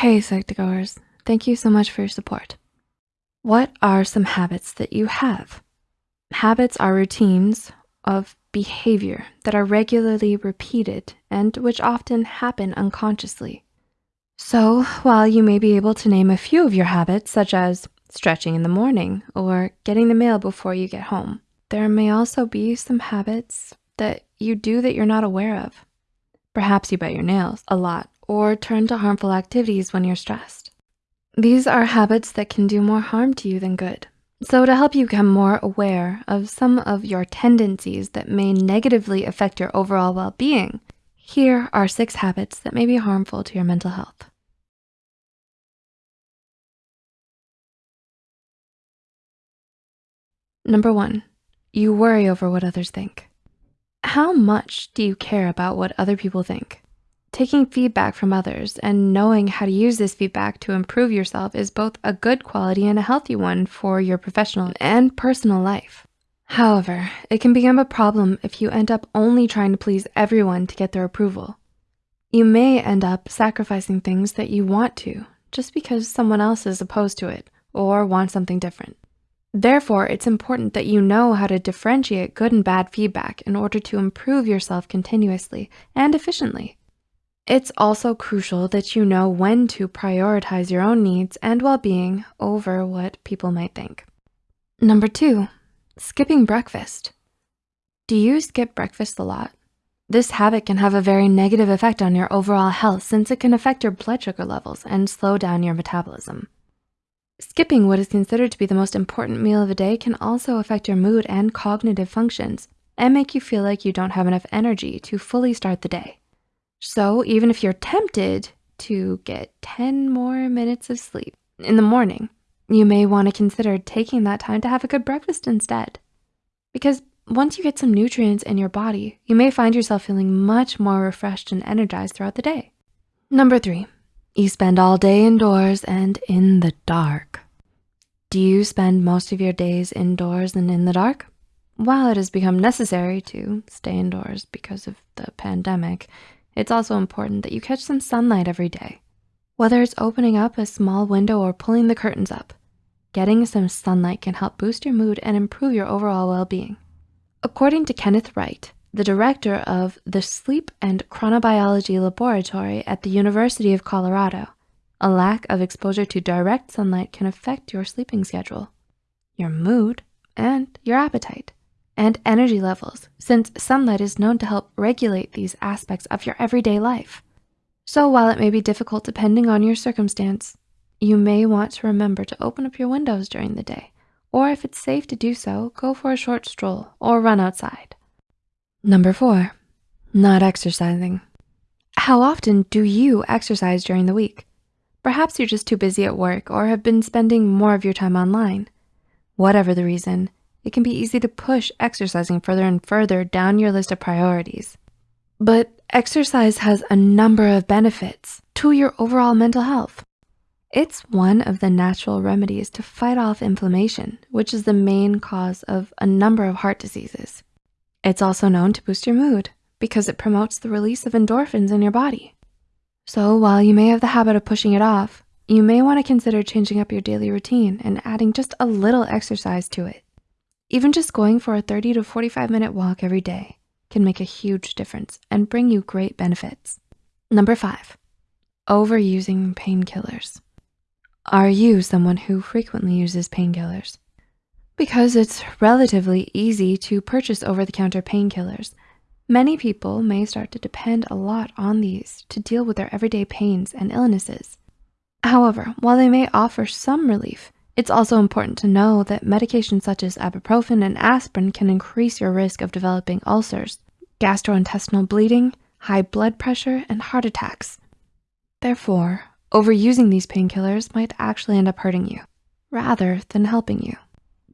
Hey, Psych2Goers. Thank you so much for your support. What are some habits that you have? Habits are routines of behavior that are regularly repeated and which often happen unconsciously. So while you may be able to name a few of your habits, such as stretching in the morning or getting the mail before you get home, there may also be some habits that you do that you're not aware of. Perhaps you bite your nails a lot or turn to harmful activities when you're stressed. These are habits that can do more harm to you than good. So to help you become more aware of some of your tendencies that may negatively affect your overall well-being, here are six habits that may be harmful to your mental health. Number one, you worry over what others think. How much do you care about what other people think? Taking feedback from others and knowing how to use this feedback to improve yourself is both a good quality and a healthy one for your professional and personal life. However, it can become a problem if you end up only trying to please everyone to get their approval. You may end up sacrificing things that you want to just because someone else is opposed to it or wants something different. Therefore, it's important that you know how to differentiate good and bad feedback in order to improve yourself continuously and efficiently. It's also crucial that you know when to prioritize your own needs and well-being over what people might think. Number two, skipping breakfast. Do you skip breakfast a lot? This habit can have a very negative effect on your overall health since it can affect your blood sugar levels and slow down your metabolism. Skipping what is considered to be the most important meal of the day can also affect your mood and cognitive functions and make you feel like you don't have enough energy to fully start the day. So even if you're tempted to get 10 more minutes of sleep in the morning, you may wanna consider taking that time to have a good breakfast instead. Because once you get some nutrients in your body, you may find yourself feeling much more refreshed and energized throughout the day. Number three, you spend all day indoors and in the dark. Do you spend most of your days indoors and in the dark? While it has become necessary to stay indoors because of the pandemic, it's also important that you catch some sunlight every day. Whether it's opening up a small window or pulling the curtains up, getting some sunlight can help boost your mood and improve your overall well-being. According to Kenneth Wright, the director of the Sleep and Chronobiology Laboratory at the University of Colorado. A lack of exposure to direct sunlight can affect your sleeping schedule, your mood, and your appetite, and energy levels, since sunlight is known to help regulate these aspects of your everyday life. So while it may be difficult depending on your circumstance, you may want to remember to open up your windows during the day, or if it's safe to do so, go for a short stroll or run outside. Number four, not exercising. How often do you exercise during the week? Perhaps you're just too busy at work or have been spending more of your time online. Whatever the reason, it can be easy to push exercising further and further down your list of priorities. But exercise has a number of benefits to your overall mental health. It's one of the natural remedies to fight off inflammation, which is the main cause of a number of heart diseases. It's also known to boost your mood because it promotes the release of endorphins in your body. So while you may have the habit of pushing it off, you may wanna consider changing up your daily routine and adding just a little exercise to it. Even just going for a 30 to 45 minute walk every day can make a huge difference and bring you great benefits. Number five, overusing painkillers. Are you someone who frequently uses painkillers? Because it's relatively easy to purchase over-the-counter painkillers, many people may start to depend a lot on these to deal with their everyday pains and illnesses. However, while they may offer some relief, it's also important to know that medications such as ibuprofen and aspirin can increase your risk of developing ulcers, gastrointestinal bleeding, high blood pressure, and heart attacks. Therefore, overusing these painkillers might actually end up hurting you rather than helping you.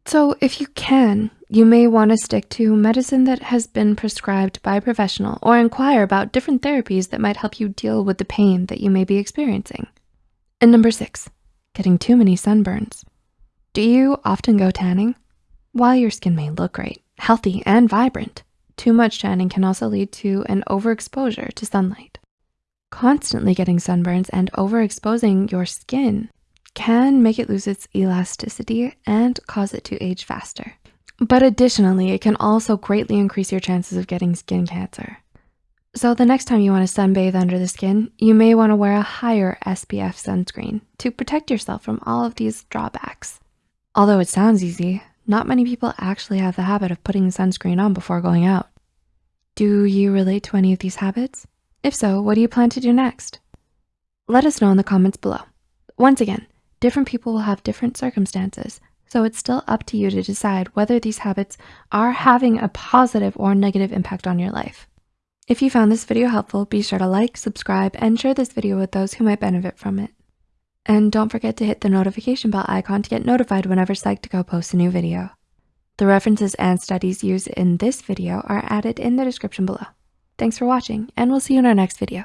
So if you can, you may wanna stick to medicine that has been prescribed by a professional or inquire about different therapies that might help you deal with the pain that you may be experiencing. And number six, getting too many sunburns. Do you often go tanning? While your skin may look great, healthy, and vibrant, too much tanning can also lead to an overexposure to sunlight. Constantly getting sunburns and overexposing your skin can make it lose its elasticity and cause it to age faster. But additionally, it can also greatly increase your chances of getting skin cancer. So the next time you wanna sunbathe under the skin, you may wanna wear a higher SPF sunscreen to protect yourself from all of these drawbacks. Although it sounds easy, not many people actually have the habit of putting sunscreen on before going out. Do you relate to any of these habits? If so, what do you plan to do next? Let us know in the comments below. Once again, different people will have different circumstances, so it's still up to you to decide whether these habits are having a positive or negative impact on your life. If you found this video helpful, be sure to like, subscribe, and share this video with those who might benefit from it. And don't forget to hit the notification bell icon to get notified whenever Psych2Go posts a new video. The references and studies used in this video are added in the description below. Thanks for watching, and we'll see you in our next video.